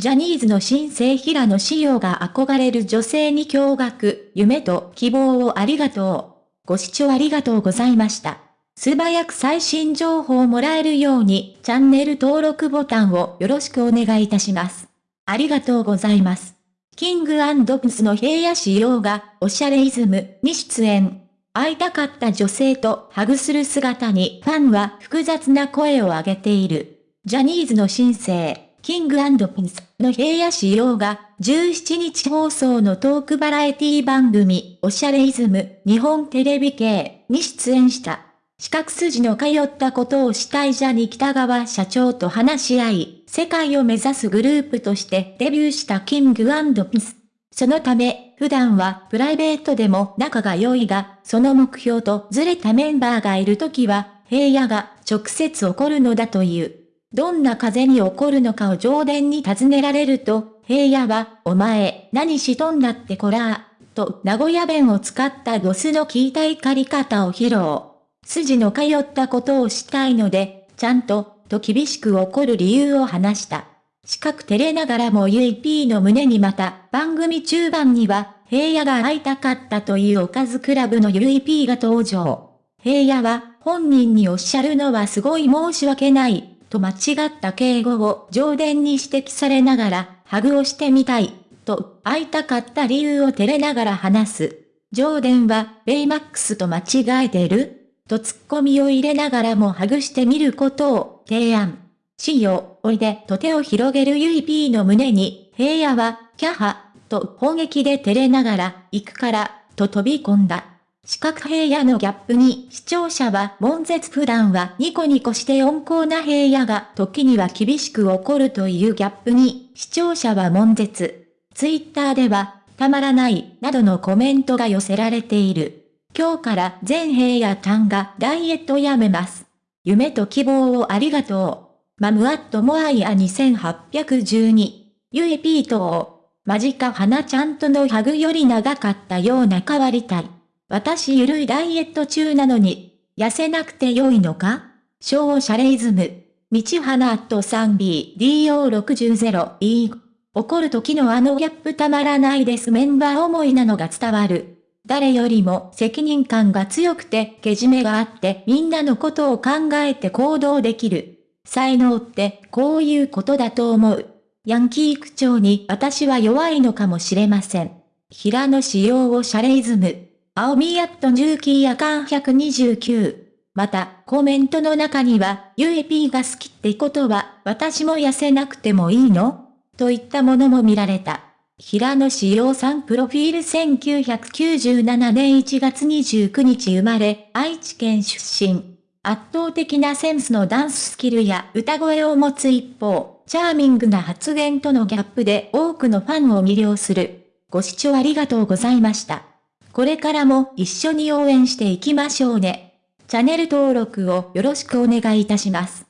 ジャニーズの新生平野紫耀が憧れる女性に驚愕、夢と希望をありがとう。ご視聴ありがとうございました。素早く最新情報をもらえるように、チャンネル登録ボタンをよろしくお願いいたします。ありがとうございます。キングプスの平野仕様が、おしゃれイズムに出演。会いたかった女性とハグする姿にファンは複雑な声を上げている。ジャニーズの新星。キングピンスの平野仕様が17日放送のトークバラエティ番組おしゃれイズム日本テレビ系に出演した。四角筋の通ったことをしたいジャニ北川社長と話し合い、世界を目指すグループとしてデビューしたキングピンス。そのため、普段はプライベートでも仲が良いが、その目標とずれたメンバーがいるときは、平野が直接怒るのだという。どんな風に起こるのかを上田に尋ねられると、平野は、お前、何しとんだってこら、と名古屋弁を使ったドスの効いた怒り方を披露。筋の通ったことをしたいので、ちゃんと、と厳しく怒る理由を話した。四角照れながらも UEP の胸にまた、番組中盤には、平野が会いたかったというおかずクラブの UEP が登場。平野は、本人におっしゃるのはすごい申し訳ない、と間違った敬語を上田に指摘されながら、ハグをしてみたい、と会いたかった理由を照れながら話す。上田は、ベイマックスと間違えてるとツッコミを入れながらもハグしてみることを提案。しよ、おいでと手を広げるゆい P の胸に、平野は、キャハ、と砲撃で照れながら、行くから、と飛び込んだ。四角平野のギャップに視聴者は悶絶普段はニコニコして温厚な平野が時には厳しく怒るというギャップに視聴者は悶絶。ツイッターではたまらないなどのコメントが寄せられている。今日から全平野さんがダイエットやめます。夢と希望をありがとう。マムアットモアイア2812。ゆいピートマジか花ちゃんとのハグより長かったような変わりたい。私ゆるいダイエット中なのに、痩せなくて良いのか？小シャレイズム。道花アット 3BDO60E。怒る時のあのギャップたまらないですメンバー思いなのが伝わる。誰よりも責任感が強くて、けじめがあってみんなのことを考えて行動できる。才能ってこういうことだと思う。ヤンキー区長に私は弱いのかもしれません。平野仕様をシャレイズム。青みやっと重機やかん129。また、コメントの中には、ゆい P が好きってことは、私も痩せなくてもいいの？といったものも見られた。平野志陽さんプロフィール1997年1月29日生まれ、愛知県出身。圧倒的なセンスのダンススキルや歌声を持つ一方、チャーミングな発言とのギャップで多くのファンを魅了する。ご視聴ありがとうございました。これからも一緒に応援していきましょうね。チャンネル登録をよろしくお願いいたします。